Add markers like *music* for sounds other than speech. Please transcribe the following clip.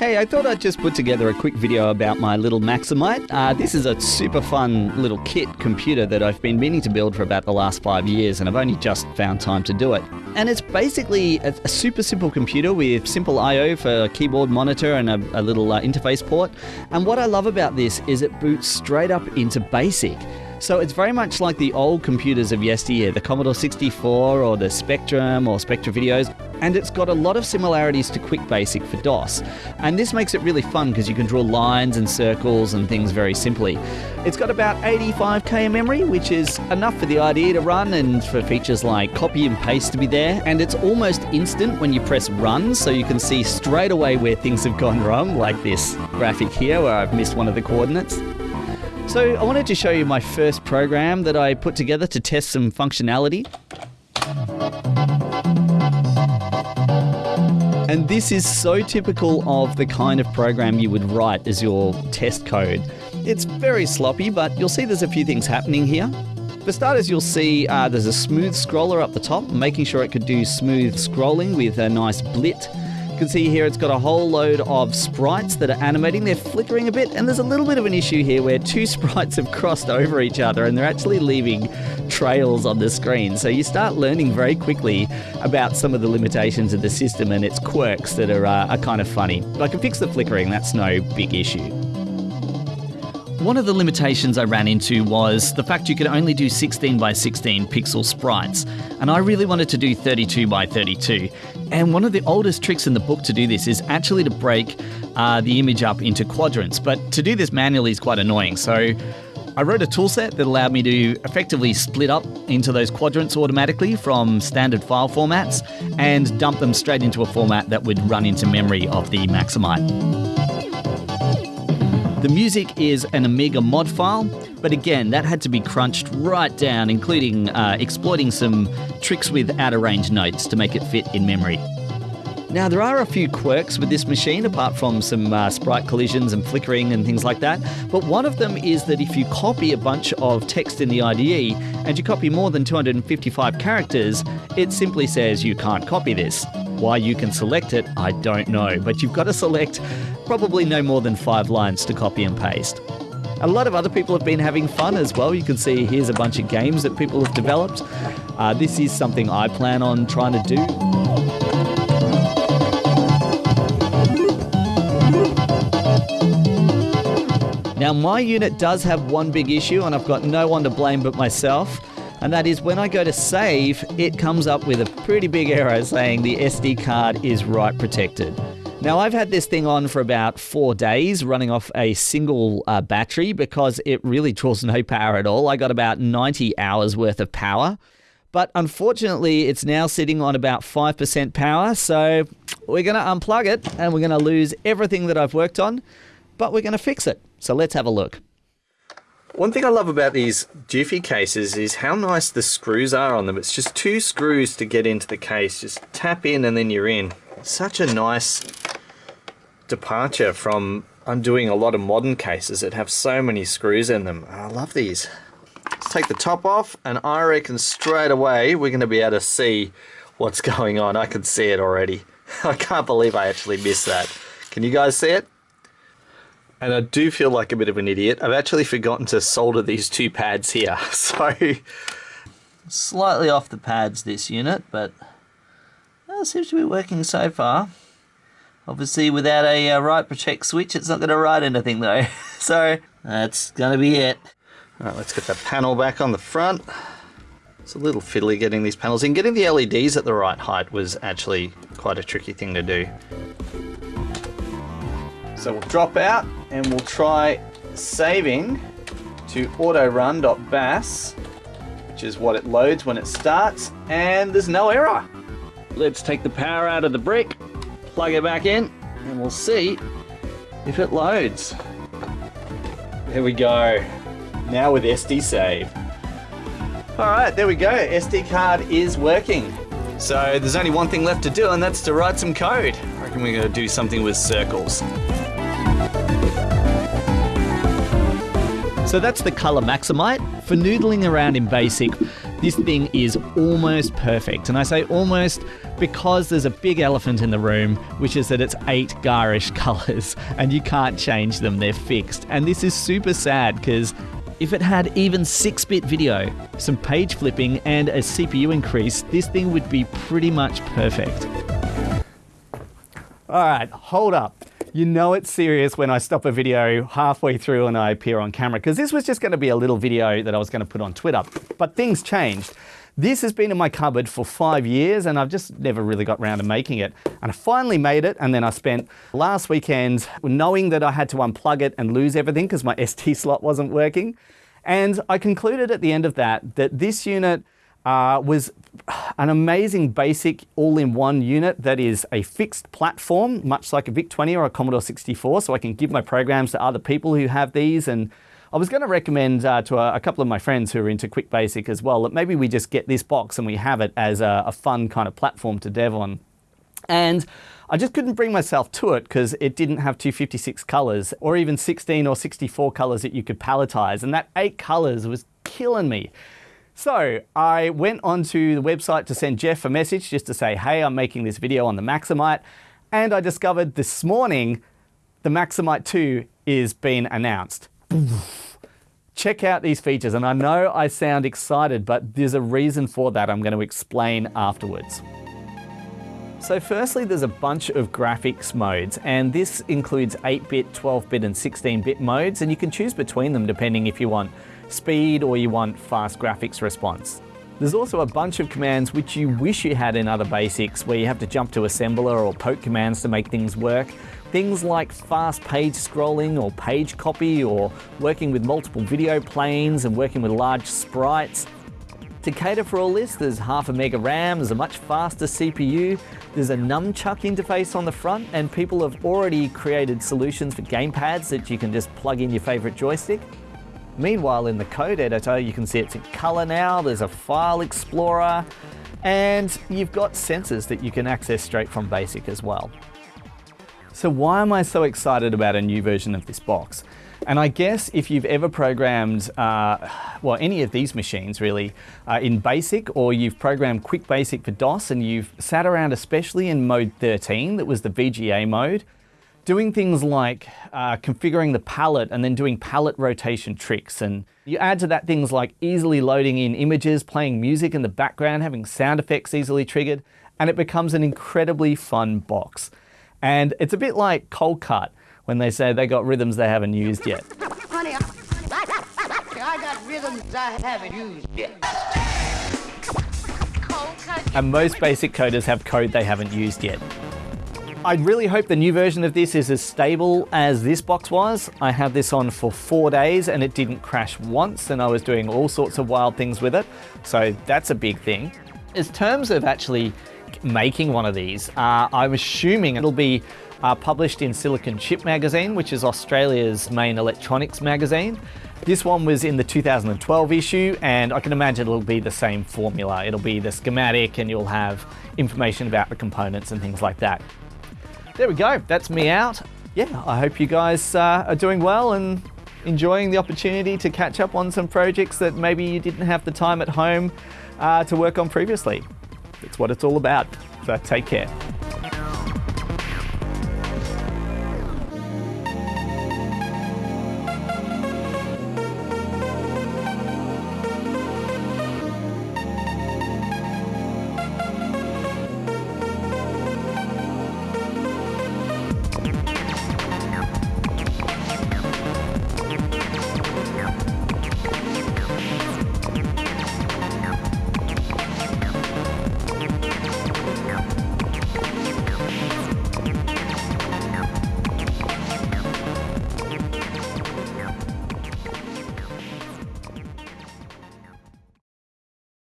Hey, I thought I'd just put together a quick video about my little Maximite. Uh, this is a super fun little kit computer that I've been meaning to build for about the last five years, and I've only just found time to do it. And it's basically a, a super simple computer with simple I/O for a keyboard monitor and a, a little uh, interface port. And what I love about this is it boots straight up into BASIC. So it's very much like the old computers of yesteryear, the Commodore 64 or the Spectrum or Spectravideos, and it's got a lot of similarities to Quick Basic for DOS. And this makes it really fun because you can draw lines and circles and things very simply. It's got about 85k of memory, which is enough for the IDE to run and for features like copy and paste to be there. And it's almost instant when you press run, so you can see straight away where things have gone wrong, like this graphic here where I've missed one of the coordinates. So I wanted to show you my first program that I put together to test some functionality. And this is so typical of the kind of program you would write as your test code. It's very sloppy, but you'll see there's a few things happening here. For starters, you'll see uh, there's a smooth scroller up the top, making sure it could do smooth scrolling with a nice blit can see here it's got a whole load of sprites that are animating. They're flickering a bit, and there's a little bit of an issue here where two *laughs* sprites have crossed over each other and they're actually leaving trails on the screen. So you start learning very quickly about some of the limitations of the system and its quirks that are, uh, are kind of funny. I can fix the flickering, that's no big issue. One of the limitations I ran into was the fact you could only do 16 by 16 pixel sprites, and I really wanted to do 32 by 32. And one of the oldest tricks in the book to do this is actually to break uh, the image up into quadrants, but to do this manually is quite annoying. So I wrote a toolset that allowed me to effectively split up into those quadrants automatically from standard file formats and dump them straight into a format that would run into memory of the Maximite. The music is an Amiga mod file, but again, that had to be crunched right down, including uh, exploiting some tricks with out of range notes to make it fit in memory. Now, there are a few quirks with this machine, apart from some uh, sprite collisions and flickering and things like that. But one of them is that if you copy a bunch of text in the IDE and you copy more than 255 characters, it simply says you can't copy this. Why you can select it, I don't know, but you've got to select probably no more than five lines to copy and paste. A lot of other people have been having fun as well. You can see here's a bunch of games that people have developed. Uh, this is something I plan on trying to do. Now, my unit does have one big issue, and I've got no one to blame but myself and that is when I go to save, it comes up with a pretty big error saying the SD card is write protected. Now, I've had this thing on for about four days, running off a single uh, battery because it really draws no power at all. I got about 90 hours worth of power. But unfortunately, it's now sitting on about 5% power. So we're going to unplug it and we're going to lose everything that I've worked on, but we're going to fix it. So let's have a look. One thing I love about these Jiffy cases is how nice the screws are on them. It's just two screws to get into the case. Just tap in and then you're in. Such a nice departure from undoing a lot of modern cases that have so many screws in them. I love these. Let's take the top off and I reckon straight away we're going to be able to see what's *laughs* going on. I can see it already. *laughs* I can't believe I actually missed that. Can you guys see it? and I do feel like a bit of an idiot. I've actually forgotten to solder these two pads here, *laughs* so slightly off the pads this unit, but well, seems to be working so far. Obviously, without a uh, write protect switch, it's not going to write anything though. *laughs* so that's going to be it. All right, let's get the panel back on the front. It's a little fiddly getting these panels in. Getting the LEDs at the right height was actually quite a tricky thing to do. So we'll drop out and we'll try saving to autorun.bas, which is what it loads when it starts, and there's no error. Let's take the power out of the brick, plug it back in, and we'll see if it loads. There we go. Now with SD save. Alright, there we go. SD card is working. So there's only one thing left to do, and that's to write some code. I reckon we're going to do something with circles. So that's the Color Maximite. For noodling around in BASIC, This thing is almost perfect. And I say almost because there's a big elephant in the room, which is that it's eight garish *laughs* colors and you can't change them, they're fixed. And this is super sad because if it had even 6 bit video, some page flipping, and a CPU increase, this thing would be pretty much perfect. Alright, hold up. You know it's serious when I stop a video halfway through and I appear on camera, because this was just going to be a little video that I was going to put on Twitter. But things changed. This has been in my cupboard for five years and I've just never really got around to making it. And I finally made it and then I spent last weekend knowing that I had to unplug it and lose everything because my *laughs* SD slot wasn't working. And I concluded at the end of that that this unit uh, was an amazing basic all-in-one unit that is a fixed platform, much like a VIC-20 or a Commodore 64, so I can give my programs to other people who have these and I was going to recommend uh, to a, a, couple of my friends who are into Quick Basic as well that maybe we just get this box and we have it as a, a fun kind of platform to dev on. And I just couldn't bring myself to it because it didn't have 256 colors or even 16 or 64 colors that you could palettize. And that eight colors was killing me. So I went onto the website to send Geoff a message just to say, hey, I'm making this video on the Maximite. And I discovered this morning the Maximite 2 is being announced. Check out these features. And I know I sound excited, but there's a reason for that I'm going to explain afterwards. So firstly, there's a bunch of graphics modes, and this includes 8-bit, 12-bit, and 16-bit modes, and you can choose between them depending if you want speed or you want fast graphics response. There's also a bunch of commands which you wish you had in other basics, where you have to jump to assembler or poke commands to make things work. Things like fast page scrolling or page copy or working with multiple video planes and working with large sprites. To cater for all this, there's half a mega RAM, there's a much faster CPU, there's a nunchuck interface on the front, and people have already created solutions for gamepads that you can just plug in your favorite joystick. Meanwhile, in the code editor, you can see it's in color now, there's a file explorer, and you've got sensors that you can access straight from BASIC as well. So why am I so excited about a new version of this box? And I guess if you've ever programmed, uh, well, any of these machines really, uh, in BASIC, or you've programmed Quick Basic for DOS and you've sat around, especially in mode 13, that was the VGA mode, doing things like uh, configuring the palette and then doing palette rotation tricks. And you add to that things like easily loading in images, playing music in the background, having sound effects easily triggered, and it becomes an incredibly fun box. And it's a bit like Coldcut, when they say they got rhythms they haven't used yet. Honey, I got rhythms I haven't used yet. And most basic coders have code they haven't used yet. I really hope the new version of this is as stable as this box was. I had this on for four days and it didn't crash once and I was doing all sorts of wild things with it. So that's a big thing. In terms of actually making one of these, uh, I'm assuming it'll be uh, published in Silicon Chip magazine, which is Australia's main electronics magazine. This one was in the 2012 issue, and I can imagine it'll be the same formula. It'll be the schematic, and you'll have information about the components and things like that. There we go, that's me out. Yeah, I hope you guys uh, are doing well and enjoying the opportunity to catch up on some projects that maybe you didn't have the time at home uh, to work on previously. That's what it's all about. So take care.